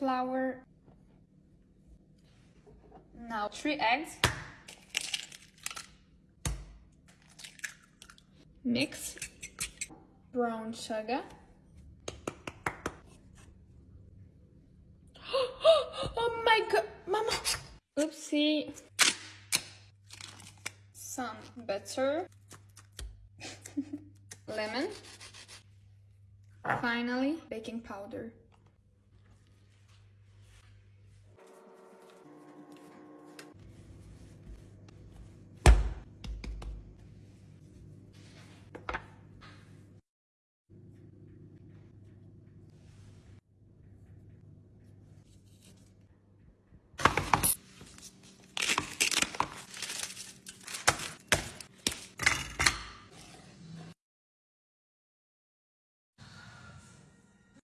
flour. Now three eggs. Mix brown sugar. oh my god, mama! Oopsie. Some butter. Lemon. Finally, baking powder.